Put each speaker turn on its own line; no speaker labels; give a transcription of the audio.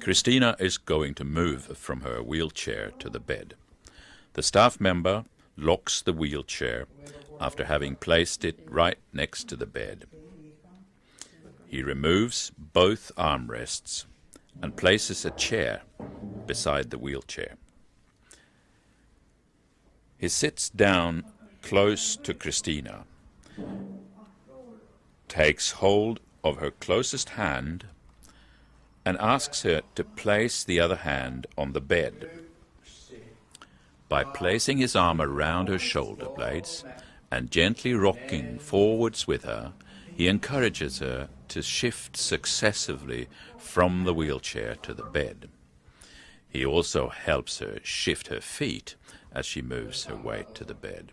Christina is going to move from her wheelchair to the bed. The staff member locks the wheelchair after having placed it right next to the bed. He removes both armrests and places a chair beside the wheelchair. He sits down close to Christina, takes hold of her closest hand, and asks her to place the other hand on the bed. By placing his arm around her shoulder blades and gently rocking forwards with her, he encourages her to shift successively from the wheelchair to the bed. He also helps her shift her feet as she moves her weight to the bed.